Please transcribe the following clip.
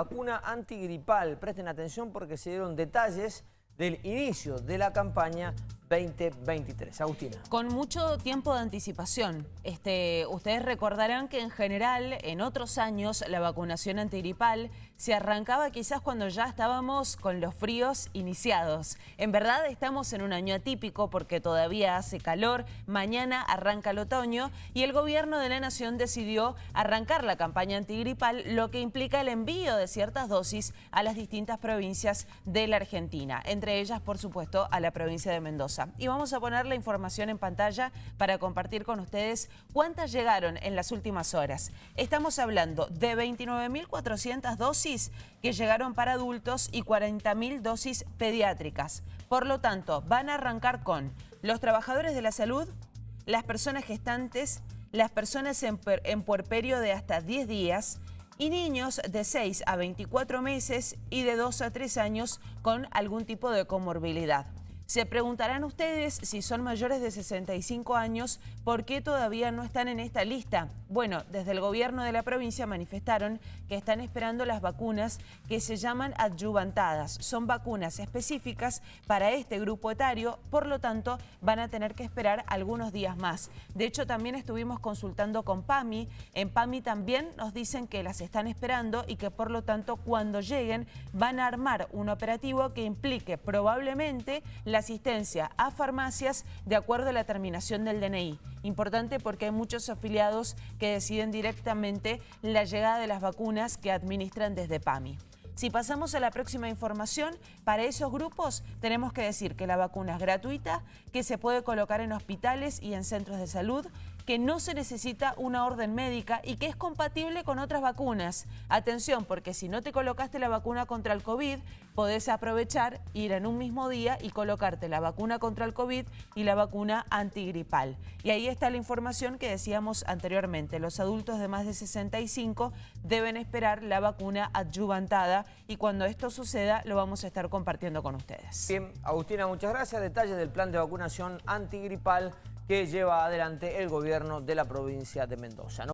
Vacuna antigripal. Presten atención porque se dieron detalles del inicio de la campaña 2023. Agustina. Con mucho tiempo de anticipación. Este, ustedes recordarán que en general, en otros años, la vacunación antigripal se arrancaba quizás cuando ya estábamos con los fríos iniciados. En verdad estamos en un año atípico porque todavía hace calor, mañana arranca el otoño y el gobierno de la nación decidió arrancar la campaña antigripal, lo que implica el envío de ciertas dosis a las distintas provincias de la Argentina, entre ellas, por supuesto, a la provincia de Mendoza. Y vamos a poner la información en pantalla para compartir con ustedes cuántas llegaron en las últimas horas. Estamos hablando de 29.400 dosis que llegaron para adultos y 40.000 dosis pediátricas. Por lo tanto, van a arrancar con los trabajadores de la salud, las personas gestantes, las personas en, en puerperio de hasta 10 días, y niños de 6 a 24 meses y de 2 a 3 años con algún tipo de comorbilidad. Se preguntarán ustedes si son mayores de 65 años, ¿por qué todavía no están en esta lista? Bueno, desde el gobierno de la provincia manifestaron que están esperando las vacunas que se llaman adyuvantadas. Son vacunas específicas para este grupo etario, por lo tanto van a tener que esperar algunos días más. De hecho, también estuvimos consultando con PAMI. En PAMI también nos dicen que las están esperando y que por lo tanto cuando lleguen van a armar un operativo que implique probablemente la asistencia a farmacias de acuerdo a la terminación del DNI. Importante porque hay muchos afiliados que deciden directamente la llegada de las vacunas que administran desde PAMI. Si pasamos a la próxima información, para esos grupos tenemos que decir que la vacuna es gratuita, que se puede colocar en hospitales y en centros de salud, que no se necesita una orden médica y que es compatible con otras vacunas. Atención, porque si no te colocaste la vacuna contra el COVID, podés aprovechar, ir en un mismo día y colocarte la vacuna contra el COVID y la vacuna antigripal. Y ahí está la información que decíamos anteriormente. Los adultos de más de 65 deben esperar la vacuna adyuvantada y cuando esto suceda lo vamos a estar compartiendo con ustedes. Bien, Agustina, muchas gracias. Detalles del plan de vacunación antigripal que lleva adelante el gobierno de la provincia de Mendoza.